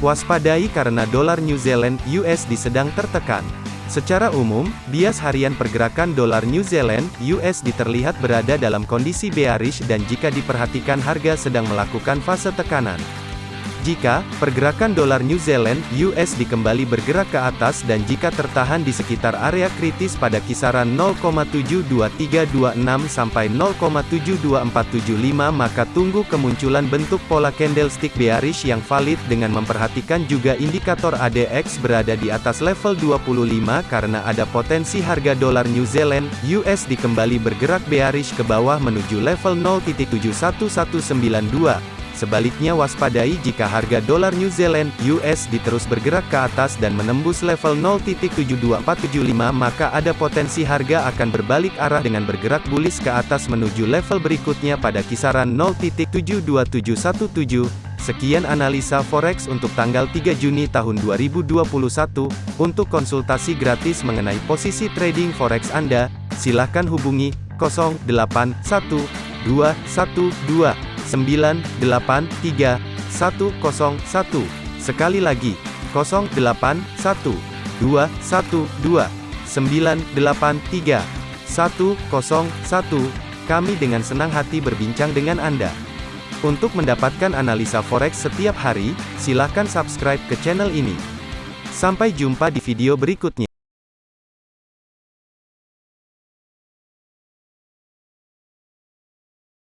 Waspadai karena dolar New Zealand USD sedang tertekan. Secara umum, bias harian pergerakan dolar New Zealand USD terlihat berada dalam kondisi bearish dan jika diperhatikan harga sedang melakukan fase tekanan. Jika pergerakan dolar New Zealand (USD) kembali bergerak ke atas dan jika tertahan di sekitar area kritis pada kisaran 0,72326 sampai 0,72475 maka tunggu kemunculan bentuk pola candlestick bearish yang valid dengan memperhatikan juga indikator ADX berada di atas level 25 karena ada potensi harga dolar New Zealand (USD) kembali bergerak bearish ke bawah menuju level 0.71192. Sebaliknya waspadai jika harga dolar New Zealand (USD) terus bergerak ke atas dan menembus level 0.72475 maka ada potensi harga akan berbalik arah dengan bergerak bullish ke atas menuju level berikutnya pada kisaran 0.72717. Sekian analisa forex untuk tanggal 3 Juni tahun 2021. Untuk konsultasi gratis mengenai posisi trading forex Anda, silakan hubungi 081212 983 101. Sekali lagi, 081 212 983 101. Kami dengan senang hati berbincang dengan Anda. Untuk mendapatkan analisa forex setiap hari, silakan subscribe ke channel ini. Sampai jumpa di video berikutnya.